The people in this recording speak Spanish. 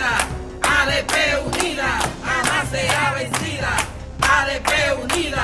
unida, ADP unida, jamás será vencida. ADP unida,